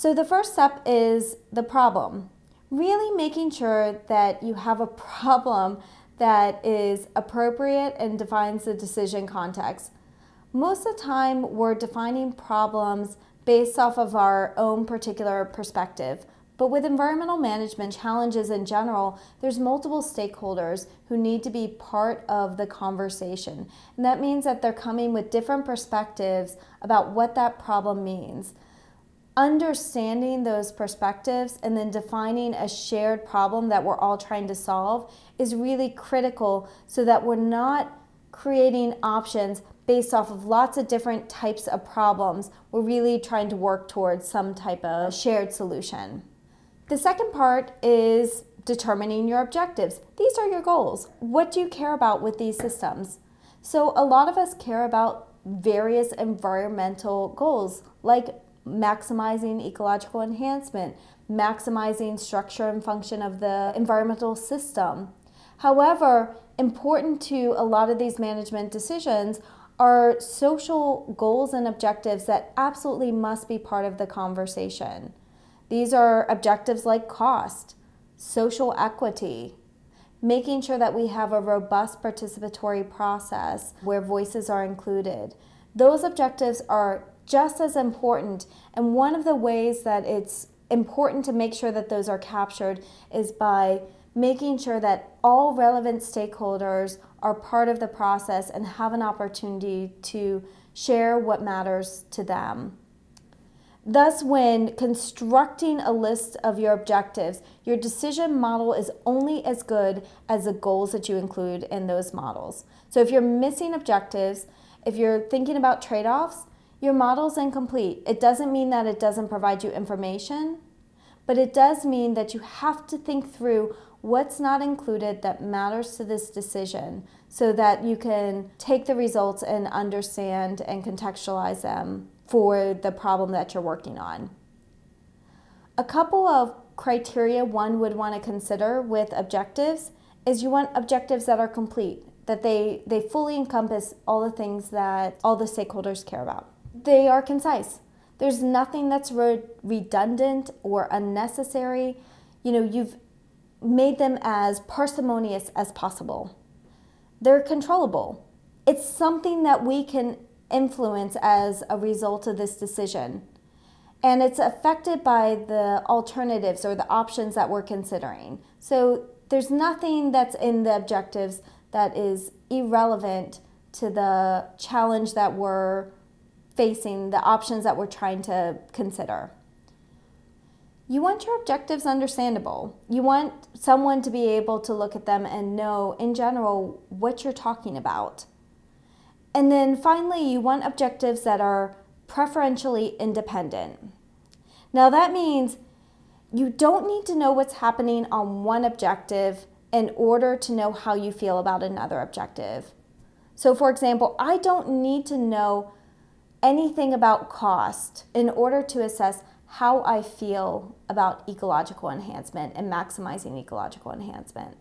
So the first step is the problem. Really making sure that you have a problem that is appropriate and defines the decision context. Most of the time, we're defining problems based off of our own particular perspective. But with environmental management challenges in general, there's multiple stakeholders who need to be part of the conversation. And that means that they're coming with different perspectives about what that problem means. Understanding those perspectives and then defining a shared problem that we're all trying to solve is really critical so that we're not creating options based off of lots of different types of problems. We're really trying to work towards some type of shared solution. The second part is determining your objectives. These are your goals. What do you care about with these systems? So a lot of us care about various environmental goals like maximizing ecological enhancement, maximizing structure and function of the environmental system. However, important to a lot of these management decisions are social goals and objectives that absolutely must be part of the conversation. These are objectives like cost, social equity, making sure that we have a robust participatory process where voices are included. Those objectives are just as important and one of the ways that it's important to make sure that those are captured is by making sure that all relevant stakeholders are part of the process and have an opportunity to share what matters to them. Thus, when constructing a list of your objectives, your decision model is only as good as the goals that you include in those models. So if you're missing objectives, if you're thinking about trade-offs, your model is incomplete. It doesn't mean that it doesn't provide you information, but it does mean that you have to think through what's not included that matters to this decision so that you can take the results and understand and contextualize them for the problem that you're working on. A couple of criteria one would want to consider with objectives is you want objectives that are complete, that they, they fully encompass all the things that all the stakeholders care about. They are concise. There's nothing that's re redundant or unnecessary. You know, you've made them as parsimonious as possible. They're controllable. It's something that we can influence as a result of this decision. And it's affected by the alternatives or the options that we're considering. So there's nothing that's in the objectives that is irrelevant to the challenge that we're facing, the options that we're trying to consider. You want your objectives understandable. You want someone to be able to look at them and know, in general, what you're talking about. And then finally, you want objectives that are preferentially independent. Now that means you don't need to know what's happening on one objective in order to know how you feel about another objective. So for example, I don't need to know anything about cost in order to assess how I feel about ecological enhancement and maximizing ecological enhancement.